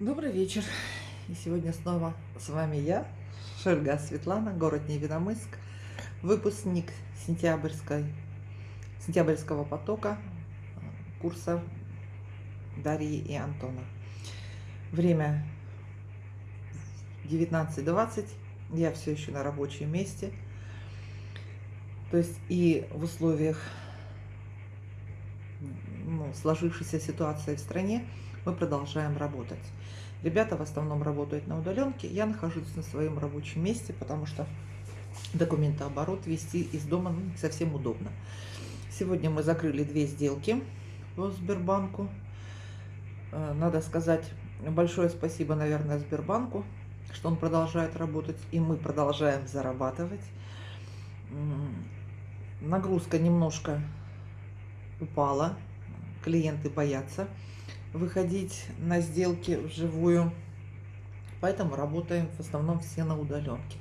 Добрый вечер. И сегодня снова с вами я, Шельга Светлана, город Невиномыск, выпускник сентябрьской, сентябрьского потока курса Дарьи и Антона. Время 19.20, я все еще на рабочем месте. То есть и в условиях ну, сложившейся ситуации в стране мы продолжаем работать. Ребята в основном работают на удаленке. Я нахожусь на своем рабочем месте, потому что документооборот вести из дома ну, не совсем удобно. Сегодня мы закрыли две сделки по Сбербанку. Э, надо сказать большое спасибо, наверное, Сбербанку, что он продолжает работать, и мы продолжаем зарабатывать. Нагрузка немножко упала, клиенты боятся выходить на сделки вживую. Поэтому работаем в основном все на удаленке.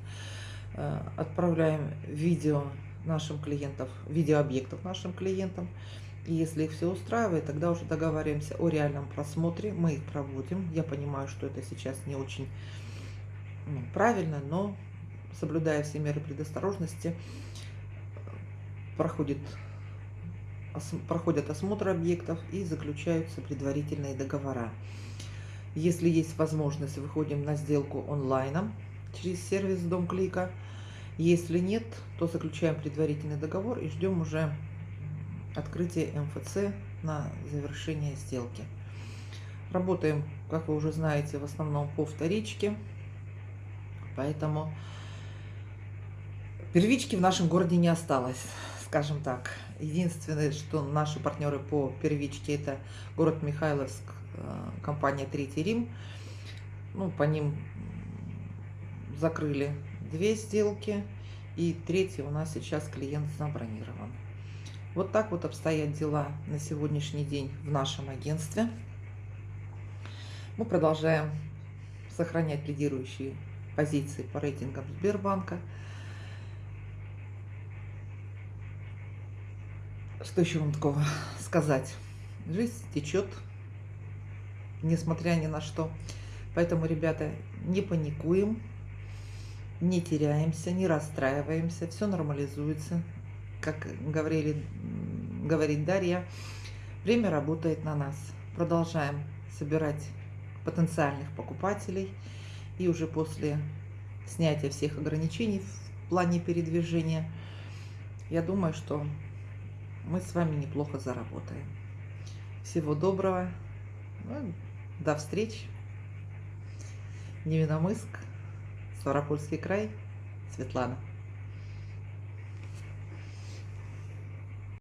Э, отправляем видео нашим клиентам, видеообъектов нашим клиентам. И если их все устраивает, тогда уже договариваемся о реальном просмотре. Мы их проводим. Я понимаю, что это сейчас не очень ну, правильно, но соблюдая все меры предосторожности, проходит проходят осмотр объектов и заключаются предварительные договора. Если есть возможность, выходим на сделку онлайном через сервис Дом Клика. Если нет, то заключаем предварительный договор и ждем уже открытия МФЦ на завершение сделки. Работаем, как вы уже знаете, в основном по вторичке, поэтому первички в нашем городе не осталось скажем так. Единственное, что наши партнеры по первичке, это город Михайловск, э, компания Третий Рим. Ну, по ним закрыли две сделки, и третий у нас сейчас клиент забронирован. Вот так вот обстоят дела на сегодняшний день в нашем агентстве. Мы продолжаем сохранять лидирующие позиции по рейтингам Сбербанка. Что еще вам такого сказать? Жизнь течет, несмотря ни на что. Поэтому, ребята, не паникуем, не теряемся, не расстраиваемся, все нормализуется. Как говорили, говорит Дарья, время работает на нас. Продолжаем собирать потенциальных покупателей. И уже после снятия всех ограничений в плане передвижения, я думаю, что мы с вами неплохо заработаем. Всего доброго. Ну, до встреч. Невиномыск, Ставропольский край, Светлана.